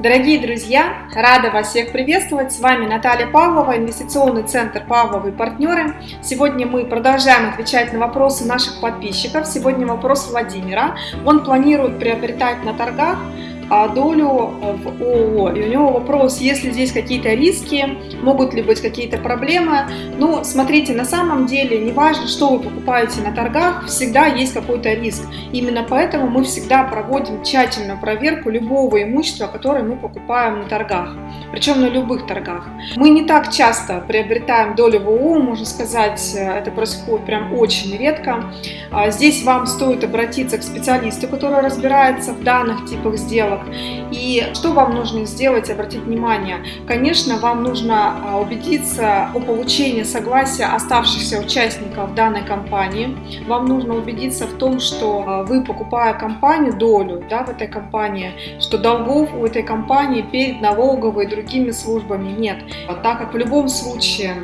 Дорогие друзья, рада вас всех приветствовать. С вами Наталья Павлова, инвестиционный центр Павловы партнеры. Сегодня мы продолжаем отвечать на вопросы наших подписчиков. Сегодня вопрос Владимира. Он планирует приобретать на торгах долю в ООО. И у него вопрос, есть ли здесь какие-то риски, могут ли быть какие-то проблемы. Ну, смотрите, на самом деле, неважно, что вы покупаете на торгах, всегда есть какой-то риск. Именно поэтому мы всегда проводим тщательную проверку любого имущества, которое мы покупаем на торгах, причем на любых торгах. Мы не так часто приобретаем долю в ООО, можно сказать, это происходит прям очень редко. А, здесь вам стоит обратиться к специалисту, который разбирается в данных типах сделок, сделок. И что вам нужно сделать, обратить внимание? Конечно, вам нужно а, убедиться о получении согласия оставшихся участников данной компании. Вам нужно убедиться в том, что а, вы, покупая компанию, долю да, в этой компании, что долгов у этой компании перед налоговой и другими службами нет. Так как в любом случае,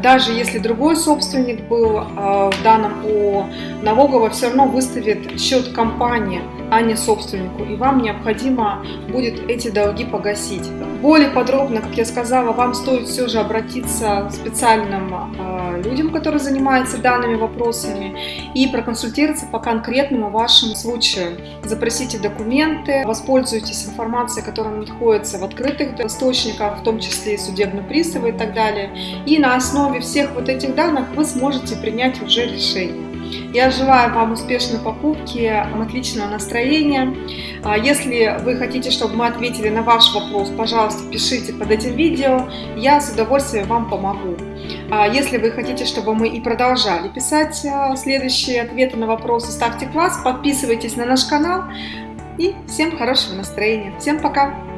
даже если другой собственник был а, в данном ООО, налоговая все равно выставит счет компании, а не собственнику. И вам необходимо будет эти долги погасить. Более подробно, как я сказала, вам стоит все же обратиться к специальным э, людям, которые занимаются данными вопросами, и проконсультироваться по конкретному вашему случаю. Запросите документы, воспользуйтесь информацией, которая находится в открытых источниках, в том числе и судебные приставы и так далее. И на основе всех вот этих данных вы сможете принять уже решение. Я желаю вам успешной покупки, отличного настроения. А если вы хотите, чтобы мы ответили на ваш вопрос, пожалуйста, пишите под этим видео, я с удовольствием вам помогу. А если вы хотите, чтобы мы и продолжали писать а, следующие ответы на вопросы, ставьте класс, подписывайтесь на наш канал и всем хорошего настроения. Всем пока!